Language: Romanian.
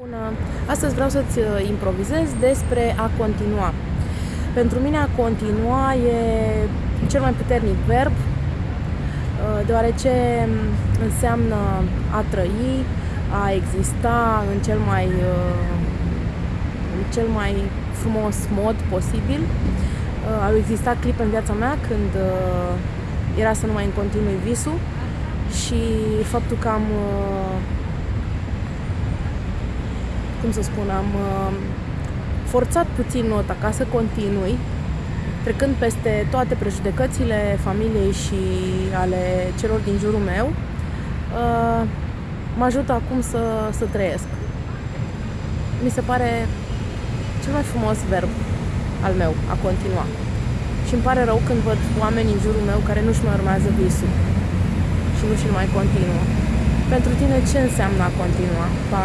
Bună! Astăzi vreau să-ți uh, improvizez despre a continua. Pentru mine a continua e cel mai puternic verb, uh, deoarece înseamnă a trăi, a exista în cel mai, uh, în cel mai frumos mod posibil. Au existat clipe în viața mea când era să nu mai în continui visul și faptul că am cum să spun, am uh, forțat puțin nota ca să continui, trecând peste toate prejudecățile familiei și ale celor din jurul meu, uh, mă ajută acum să, să trăiesc. Mi se pare cel mai frumos verb al meu, a continua. Și îmi pare rău când văd oameni în jurul meu care nu-și mai urmează visul și nu și mai continuă. Pentru tine ce înseamnă a continua? Pa!